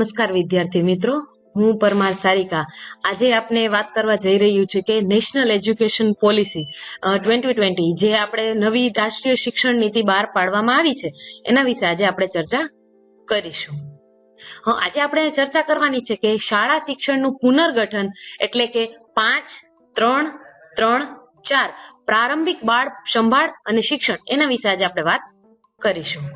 નમસ્કાર વિદ્યાર્થી મિત્રો. હું પરમાર સારિકા. આજે આપને વાત કરવા જઈ રહ્યું છે કે national education policy twenty twenty જે આપણે નવી રાષ્ટ્રીય શિક્ષણ નીતિ બહાર પાડવામાં આવી છે, એના વિશે આજે આપણે ચર્ચા કરીશું. આજે આપણે ચર્ચા કરવાની છે કે શાળા શિક્ષણનું પુનર્ગઠન એટલે કે પાંચ, ત્રણ ત્રણ, ચાર પ્રારંભિક બાળ સંભાળ અને શિક્ષણ, એના વિશે આજે આપણે વાત કરીશું.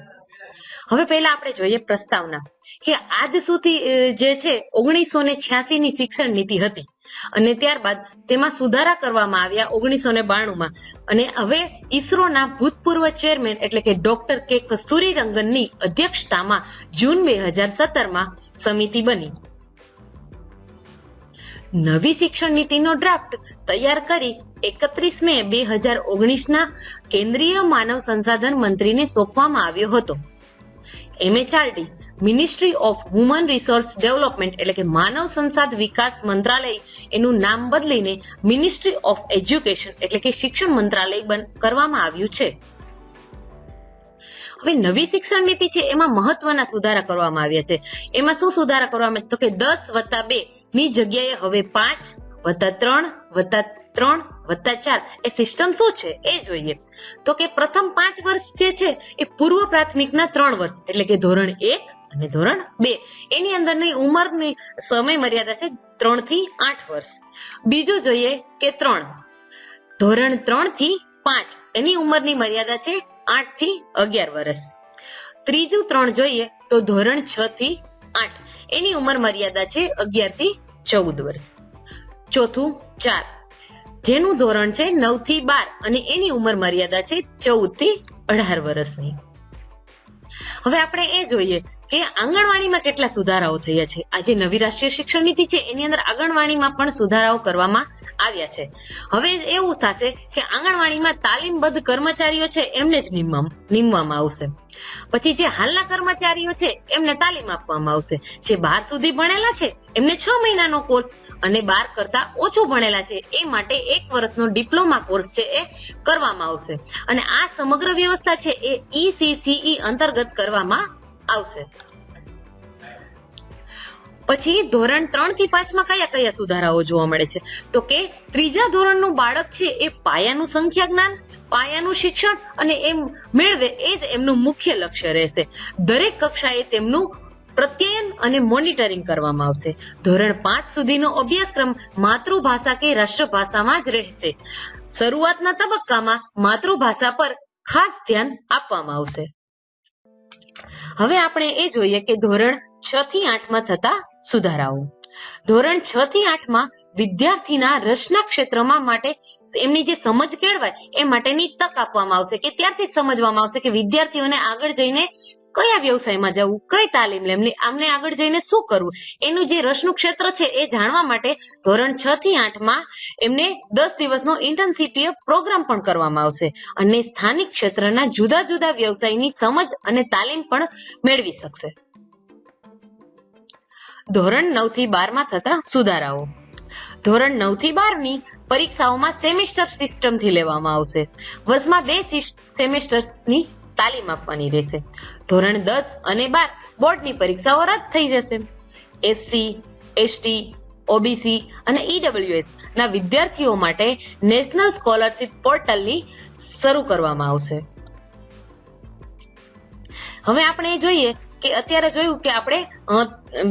હવે પહેલા આપણે જોઈએ પ્રસ્તાવના કે આજ સુધી જે છે ઓગણીસો ને છ્યાસી ની શિક્ષણ નીતિ હતી અને ત્યારબાદ તેમાં સુધારા કરવામાં આવ્યા ઓગણીસો ને બાણુંમાં. અને હવે ઈસરોના ભૂતપૂર્વ ચેરમેન એટલે કે ડોક્ટર કે કસ્તુરી રંગનની અધ્યક્ષતામાં જૂન બે હજાર સત્તરમાં સમિતિ બની. નવી શિક્ષણ નીતિનો ડ્રાફ્ટ તૈયાર કરી એકત્રીસ મે બે હજાર ઓગણીસના કેન્દ્રીય માનવ સંસાધન મંત્રીને સોંપવામાં આવ્યો હતો. MHRD ministry of human resource development એટલે કે માનવ સંસાદ વિકાસ મંત્રાલય, એનું નામ બદલીને મિનિસ્ટ્રી ઓફ એજ્યુકેશન એટલે કે શિક્ષણ મંત્રાલય કરવામાં આવ્યું છે હવે નવી શિક્ષણ નીતિ છે, એમાં મહત્વના સુધારા કરવામાં આવ્યા છે એમાં શું સુધારા કરવામાં? તો કે દસ વત્તા બે ની જગ્યાએ હવે પાંચ વત્તા ત્રણ વત્તા ત્રણ વત્તા ચાર એ સિસ્ટમ શું છે? એ જોઈએ. તો કે પ્રથમ પાંચ વર્ષ જે છે, એ પૂર્વ પ્રાથમિકના ત્રણ વર્ષ, એટલે કે ધોરણ એક અને ધોરણ બે. એની અંદરની ઉંમરની સમય મર્યાદા છે ત્રણથી આઠ વર્ષ. બીજું જોઈએ કે ત્રણ. ધોરણ ત્રણથી પાંચ, એની ઉંમરની મર્યાદા છે આઠથી અગિયાર વર્ષ. ત્રીજું ત્રણ જોઈએ તો ધોરણ છ થી આઠ, એની ઉંમર મર્યાદા છે અગિયારથી ચૌદ વર્ષ. ચોથું, ચાર. જેનું ધોરણ છે નવથી બાર અને એની ઉંમર મર્યાદા છે ચૌદથી અઢાર વર્ષની. હવે આપણે એ જોઈએ કે આંગણવાડીમાં કેટલા સુધારાઓ થયા છે? આજે નવી રાષ્ટ્રીય શિક્ષણ નીતિ છે, એની અંદર આંગણવાડીમાં પણ સુધારાઓ કરવામાં આવ્યા છે. હવે એવું થશે કે આંગણવાડીમાં તાલીમબદ્ધ કર્મચારીઓ છે, એમને જ નિમવામાં આવશે. પછી જે હાલના કર્મચારીઓ છે, એમને તાલીમ આપવામાં આવશે. જે બાર સુધી ભણેલા છે, એમને છ મહિનાનો કોર્સ અને બાર કરતા ઓછું ભણેલા છે, એ માટે એક વર્ષનો ડિપ્લોમા કોર્સ છે, એ કરવામાં આવશે. અને આ સમગ્ર વ્યવસ્થા છે, એ ઈસીસીઈ અંતર્ગત કરવામાં આવશે. પછી ધોરણ ત્રણથી પાંચમાં કયા કયા સુધારાઓ જોવા મળે છે? તો કે ત્રીજા ધોરણનું બાળક છે એ પાયાનું સંખ્યા જ્ઞાન પાયાનું શિક્ષણ અને એમ મેળવે એ જ એમનું મુખ્ય લક્ષ્ય રહેશે. દરેક કક્ષાએ તેમનું પ્રત્યયન અને મોનિટરિંગ કરવામાં આવશે. ધોરણ પાંચ સુધીનો અભ્યાસક્રમ માતૃભાષા કે રાષ્ટ્રભાષામાં જ રહેશે. શરૂઆતના તબક્કામાં માતૃભાષા પર ખાસ ધ્યાન આપવામાં આવશે. હવે આપણે એ જોઈએ કે ધોરણ છ થી આઠમાં થતા સુધારાઓ. ધોરણ છ થી આઠમાં વિદ્યાર્થીના રસના ક્ષેત્રમાં માટે એમની જે સમજ કેળવાય એ માટેની તક આપવામાં આવશે કે ત્યારથી જ સમજવામાં આવશે કે વિદ્યાર્થીઓને આગળ જઈને કયા વ્યવસાયમાં જવું, કઈ તાલીમ લેવી, આમને આગળ જઈને શું કરવું? એનું જે રસનું ક્ષેત્ર છે એ જાણવા માટે ધોરણ છ થી આઠમાં એમને દસ દિવસનો ઇન્ટર્નશીપીય પ્રોગ્રામ પણ કરવામાં આવશે અને સ્થાનિક ક્ષેત્રના જુદા જુદા વ્યવસાયની સમજ અને તાલીમ પણ મેળવી શકશે. ધોરણ નવથી બારમાં થતા સુધારાઓ. ધોરણ નવથી બારની પરીક્ષાઓમાં સેમિસ્ટર સિસ્ટમથી લેવામાં આવશે. વર્ષમાં બે સેમેસ્ટર્સની તાલીમ આપવાની રહેશે. ધોરણ દસ અને બાર બોર્ડની પરીક્ષાઓ રદ થઈ જશે. એસસી, એસટી, ઓબીસી અને ઈડબ્લ્યુએસ ના વિદ્યાર્થીઓ માટે નેશનલ સ્કોલરશિપ પોર્ટલની શરૂ કરવામાં આવશે. હવે આપણે જોઈએ કે અત્યારે જોયું કે આપણે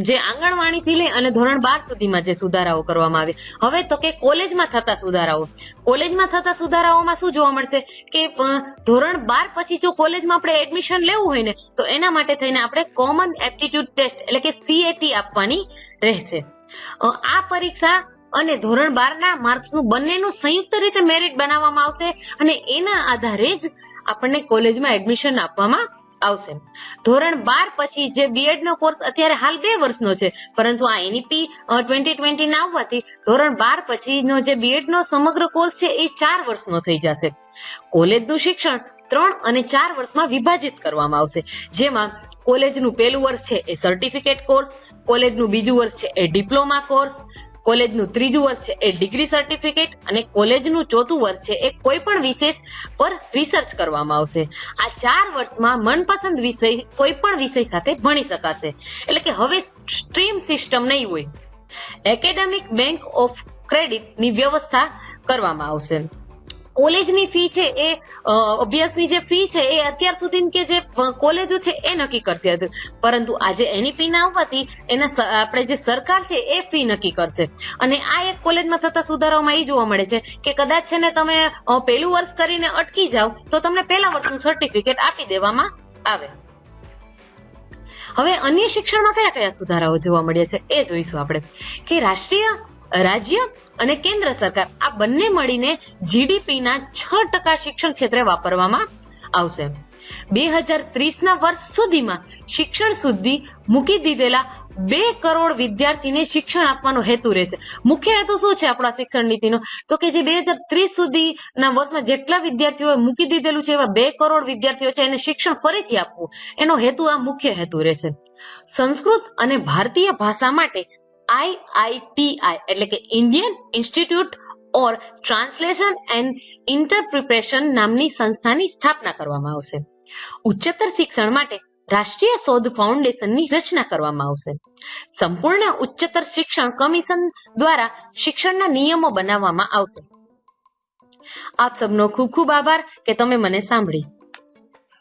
જે આંગણવાડીથી લઈ અને ધોરણ બાર સુધીમાં જે સુધારાઓ કરવામાં આવે. હવે તો કે કોલેજમાં થતા સુધારાઓ. કોલેજમાં થતા સુધારાઓમાં શું જોવા મળશે? કે ધોરણ બાર પછી જો કોલેજમાં આપણે એડમિશન લેવું હોય ને, તો એના માટે થઈને આપણે કોમન એપ્ટિટ્યુડ ટેસ્ટ એટલે કે સીએટી આપવાની રહેશે. આ પરીક્ષા અને ધોરણ બારના માર્ક્સનું બંનેનું સંયુક્ત રીતે મેરિટ બનાવવામાં આવશે અને એના આધારે જ આપણને કોલેજમાં એડમિશન આપવામાં આવશે. ધોરણ બાર પછી જે બીએડ નો કોર્સ અત્યારે હાલ બે વર્ષનો છે, પરંતુ આ એનઈપી ટ્વેન્ટી ટ્વેન્ટી ના આવવાથી ધોરણ બાર પછીનો જે બીએડ નો સમગ્ર કોર્સ છે, એ ચાર વર્ષનો થઈ જશે. કોલેજનું શિક્ષણ ત્રણ અને ચાર વર્ષમાં વિભાજિત કરવામાં આવશે. જેમાં કોલેજનું પહેલું વર્ષ છે એ સર્ટિફિકેટ કોર્સ કોલેજનું બીજું વર્ષ છે એ ડિપ્લોમા કોર્સ કોલેજનું ત્રીજું વર્ષ છે એ ડિગ્રી સર્ટિફિકેટ અને કોલેજનું ચોથું વર્ષ છે એ કોઈ પણ વિશેષ પર રિસર્ચ કરવામાં આવશે. આ ચાર વર્ષમાં મનપસંદ વિષય કોઈ પણ વિષય સાથે ભણી શકાશે. એટલે કે હવે સ્ટ્રીમ સિસ્ટમ નહીં હોય. એકેડેમિક બેંક ઓફ ક્રેડિટની વ્યવસ્થા કરવામાં આવશે. કોલેજની ફી છે એ અભ્યાસની જે ફી છે એ અત્યાર સુધી કે જે કોલેજો છે એ નક્કી કરતી હતી. પરંતુ આજે એની ફી ના આવવાથી એના આપણે જે સરકાર છે એ ફી નક્કી કરશે. અને આ એક કોલેજમાં થતા સુધારાઓમાં એ જોવા મળે છે કે કદાચ છે ને તમે પહેલું વર્ષ કરીને અટકી જાઓ, તો તમને પહેલા વર્ષનું સર્ટિફિકેટ આપી દેવામાં આવે. હવે અન્ય શિક્ષણમાં કયા કયા સુધારાઓ જોવા મળ્યા છે એ જોઈશું આપણે. કે રાષ્ટ્રીય રાજ્ય અને કેન્દ્ર સરકાર આ બંને મળીને જીડીપીના છ ટકા શિક્ષણ ક્ષેત્રે વાપરવામાં આવશે. બે હજાર ત્રીસના વર્ષ સુધીમાં શિક્ષણ સુધી મૂકી દીધેલા બે કરોડ વિદ્યાર્થીને શિક્ષણ આપવાનો હેતુ રહેશે. મુખ્ય હેતુ શું છે આપણા શિક્ષણ નીતિનો? તો કે જે બે હજાર ત્રીસ સુધીના વર્ષમાં જેટલા વિદ્યાર્થીઓએ મૂકી દીધેલું છે એવા બે કરોડ વિદ્યાર્થીઓ છે એને શિક્ષણ ફરીથી આપવું. એનો હેતુ આ મુખ્ય હેતુ રહેશે. સંસ્કૃત અને ભારતીય ભાષા માટે આઈઆઈટીઆઈ એટલે કે Indian institute or translation and interpretation નામની સંસ્થાની સ્થાપના કરવામાં આવશે. ઉચ્ચતર શિક્ષણ માટે રાષ્ટ્રીય શોધ ફાઉન્ડેશનની રચના કરવામાં આવશે. સંપૂર્ણ ઉચ્ચતર શિક્ષણ કમિશન દ્વારા શિક્ષણના નિયમો બનાવવામાં આવશે. આપ સબનો ખૂબ ખૂબ આભાર કે તમે મને સાંભળી.